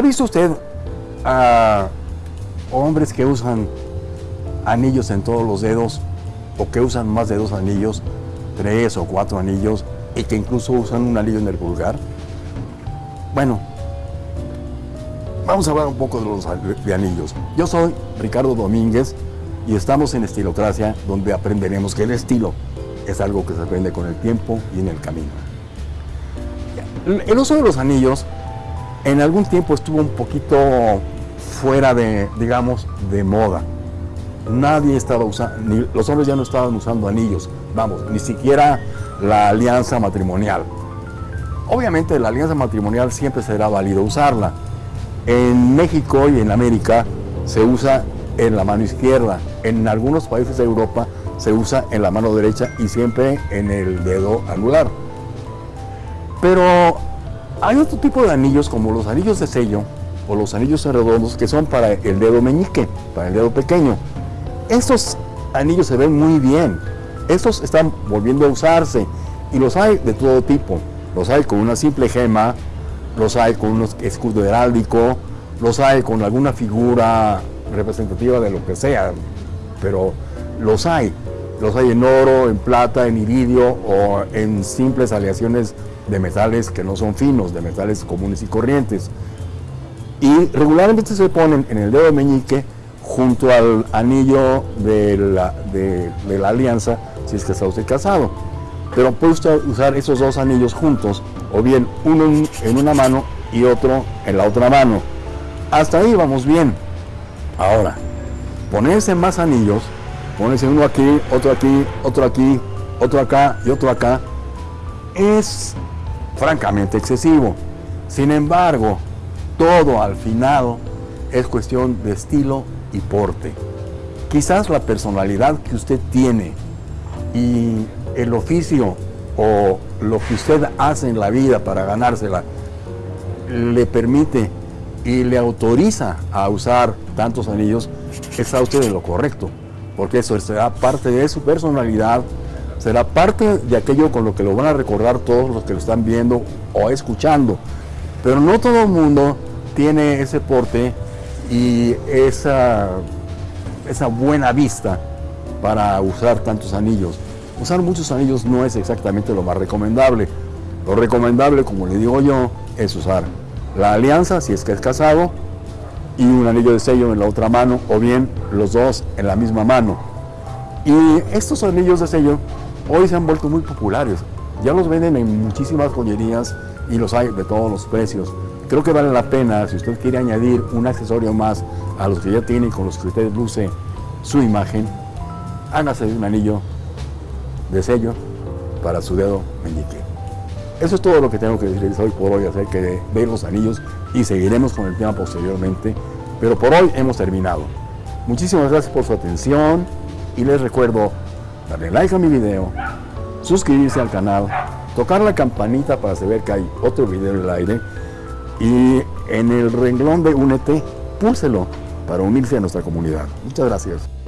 ¿Ha visto usted a hombres que usan anillos en todos los dedos o que usan más de dos anillos, tres o cuatro anillos y que incluso usan un anillo en el pulgar? Bueno, vamos a hablar un poco de los anillos. Yo soy Ricardo Domínguez y estamos en Estilocracia donde aprenderemos que el estilo es algo que se aprende con el tiempo y en el camino. El uso de los anillos en algún tiempo estuvo un poquito fuera de, digamos, de moda. Nadie estaba usando, los hombres ya no estaban usando anillos, vamos, ni siquiera la alianza matrimonial. Obviamente la alianza matrimonial siempre será válido usarla. En México y en América se usa en la mano izquierda. En algunos países de Europa se usa en la mano derecha y siempre en el dedo anular. Pero hay otro tipo de anillos como los anillos de sello o los anillos redondos que son para el dedo meñique, para el dedo pequeño. Estos anillos se ven muy bien. Estos están volviendo a usarse y los hay de todo tipo. Los hay con una simple gema, los hay con un escudo heráldico, los hay con alguna figura representativa de lo que sea, pero los hay. Los hay en oro, en plata, en iridio o en simples aleaciones de metales que no son finos, de metales comunes y corrientes. Y regularmente se ponen en el dedo meñique junto al anillo de la, de, la alianza si es que está usted casado. Pero puede usted usar esos dos anillos juntos, o bien uno en una mano y otro en la otra mano. Hasta ahí vamos bien. Ahora, ponerse más anillos, ponerse uno aquí, otro aquí, otro aquí, otro acá y otro acá, es francamente excesivo. Sin embargo, todo al final es cuestión de estilo y porte. Quizás la personalidad que usted tiene y el oficio o lo que usted hace en la vida para ganársela le permite y le autoriza a usar tantos anillos, está usted en lo correcto, porque eso será parte de su personalidad, será parte de aquello con lo que lo van a recordar todos los que lo están viendo o escuchando. Pero no todo el mundo tiene ese porte y esa, esa buena vista para usar tantos anillos. Usar muchos anillos no es exactamente lo más recomendable. Lo recomendable, como le digo yo, es usar la alianza, si es que es casado, y un anillo de sello en la otra mano, o bien los dos en la misma mano. Y estos anillos de sello hoy se han vuelto muy populares. Ya los venden en muchísimas joyerías y los hay de todos los precios. Creo que vale la pena, si usted quiere añadir un accesorio más a los que ya tiene y con los que usted luce su imagen, hágase un anillo de sello para su dedo meñique. Eso es todo lo que tengo que decirles hoy por hoy acerca de, ver los anillos y seguiremos con el tema posteriormente, pero por hoy hemos terminado. Muchísimas gracias por su atención y les recuerdo darle like a mi video, suscribirse al canal, tocar la campanita para saber que hay otro video en el aire y en el renglón de Únete, púlselo para unirse a nuestra comunidad. Muchas gracias.